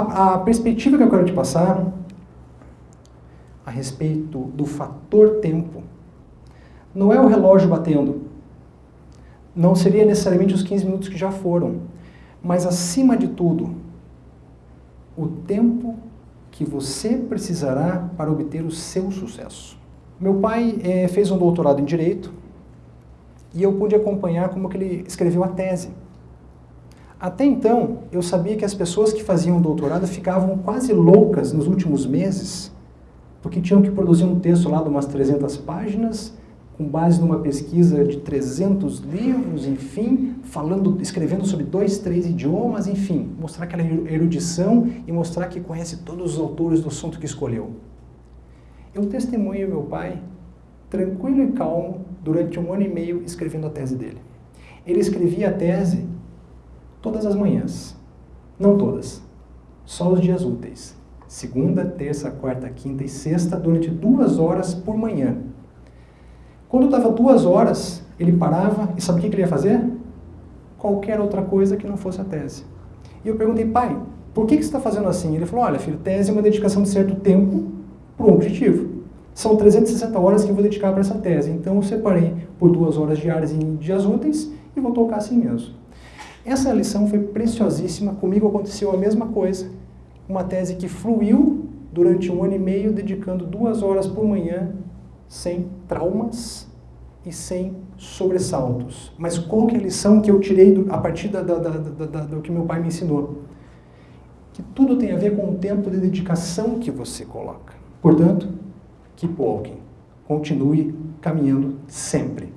a, a perspectiva que eu quero te passar a respeito do fator tempo não é o relógio batendo, não seria necessariamente os 15 minutos que já foram, mas acima de tudo, o tempo que você precisará para obter o seu sucesso. Meu pai é, fez um doutorado em Direito e eu pude acompanhar como que ele escreveu a tese. Até então, eu sabia que as pessoas que faziam doutorado ficavam quase loucas nos últimos meses, porque tinham que produzir um texto lá de umas 300 páginas, com base numa pesquisa de 300 livros, enfim, falando, escrevendo sobre dois, três idiomas, enfim, mostrar aquela erudição e mostrar que conhece todos os autores do assunto que escolheu. Eu testemunho meu pai, tranquilo e calmo, durante um ano e meio escrevendo a tese dele. Ele escrevia a tese todas as manhãs. Não todas, só os dias úteis. Segunda, terça, quarta, quinta e sexta, durante duas horas por manhã. Quando estava duas horas, ele parava e sabe o que ele ia fazer? Qualquer outra coisa que não fosse a tese. E eu perguntei, pai, por que, que você está fazendo assim? Ele falou, olha filho, tese é uma dedicação de certo tempo para um objetivo. São 360 horas que eu vou dedicar para essa tese. Então eu separei por duas horas diárias em dias úteis e vou tocar assim mesmo. Essa lição foi preciosíssima, comigo aconteceu a mesma coisa. Uma tese que fluiu durante um ano e meio, dedicando duas horas por manhã sem traumas e sem sobressaltos. Mas qual é a lição que eu tirei do, a partir da, da, da, do que meu pai me ensinou? Que tudo tem a ver com o tempo de dedicação que você coloca. Portanto, keep walking. Continue caminhando sempre.